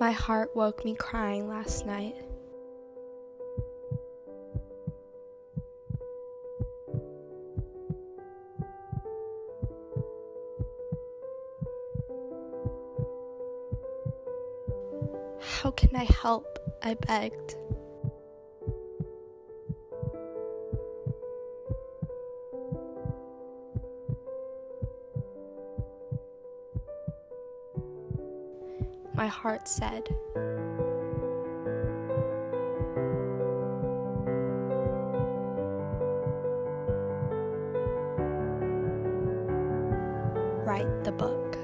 My heart woke me crying last night. How can I help? I begged. My heart said, Write the book.